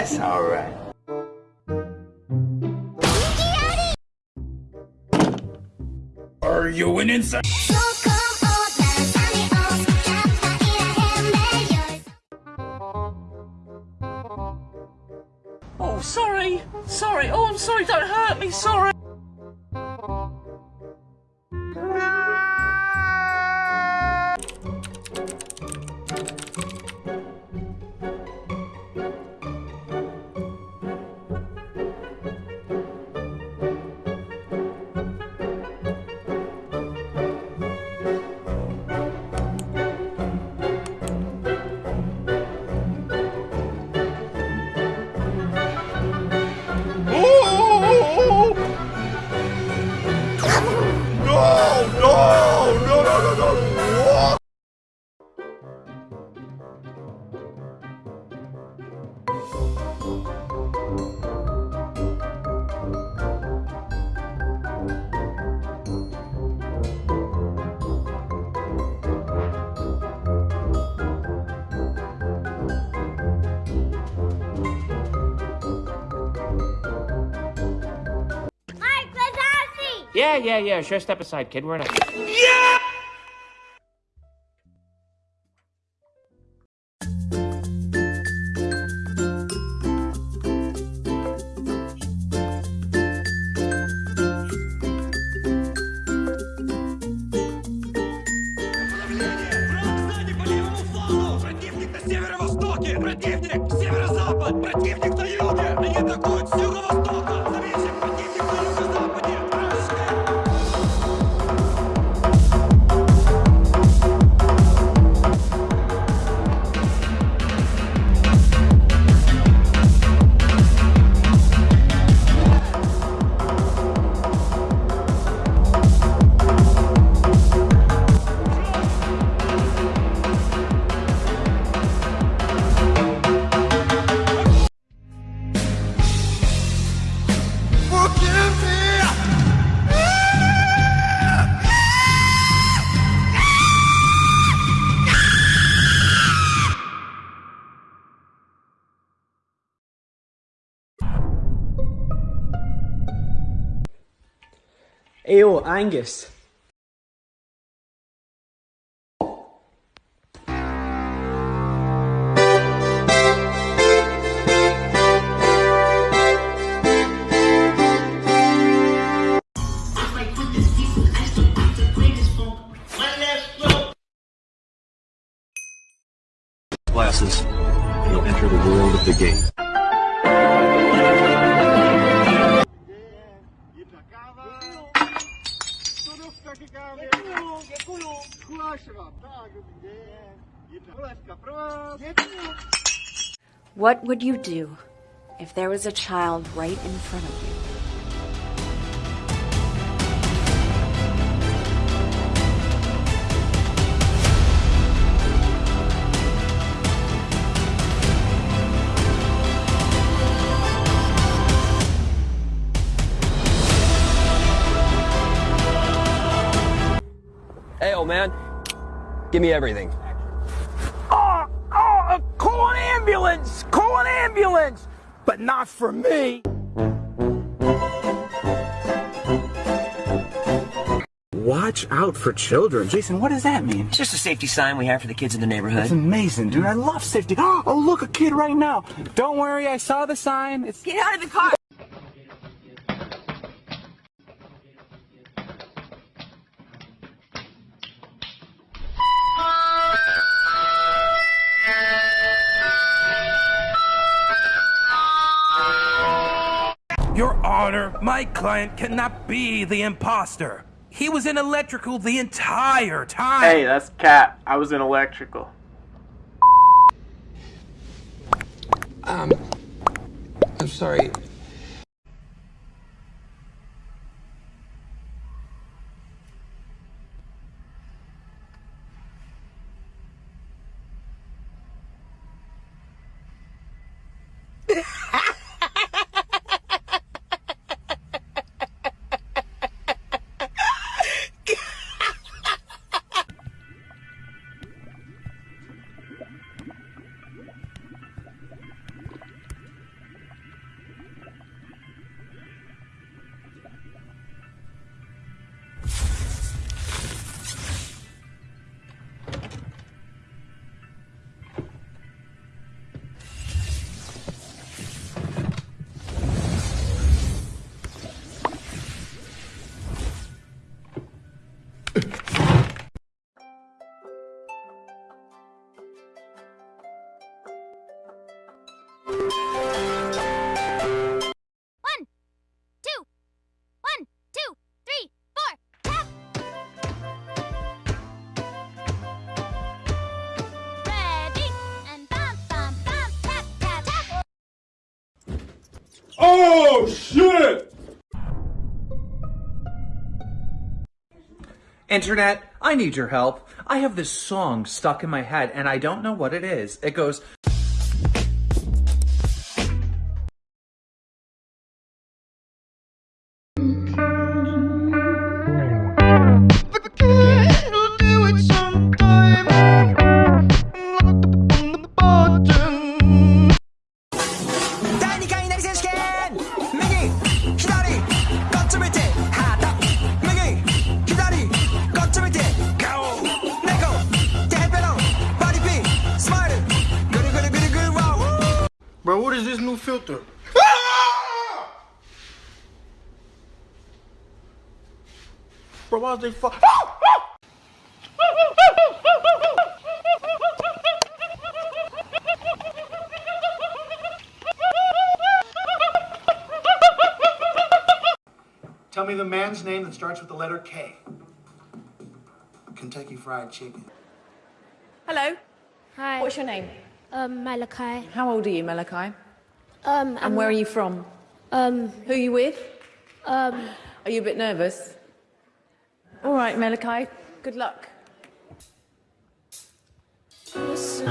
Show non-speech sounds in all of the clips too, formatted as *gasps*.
That's alright. Are you an insect? Oh, sorry. Sorry. Oh, I'm sorry. Don't hurt me. Sorry. Yeah, yeah, yeah. Sure, step aside, kid. We're in a. Ayo Angus Glasses, you'll enter the world of the game. What would you do if there was a child right in front of you? Hey, old man, Give me everything. Oh, oh, call an ambulance! Call an ambulance! But not for me! Watch out for children. Jason, what does that mean? It's just a safety sign we have for the kids in the neighborhood. It's amazing, dude. I love safety. *gasps* Oh, look, a kid right now. Don't worry, I saw the sign. It's Get out of the car! Your Honor, my client cannot be the imposter. He was in electrical the entire time. Hey, that's Cat. I was in electrical. Um, I'm sorry. Shit! Internet, I need your help. I have this song stuck in my head and I don't know what it is. It goes. Is this new filter? Bro, why is they fuck? Tell me the man's name that starts with the letter K. Kentucky Fried Chicken. Hello. Hi. What's your name? Um, Malachi. How old are you, Malachi? Um, And where are you from? Um, Who are you with? um. Are you a bit nervous? All right, Malachi. Good luck. This is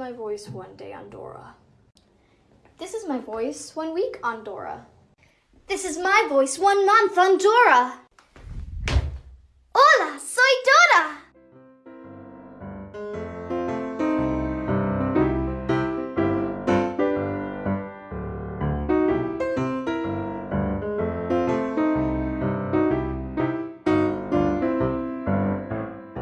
my voice one day on Dora. This is my voice one week on Dora. This is my voice one month on Dora. Hola, soy Dora!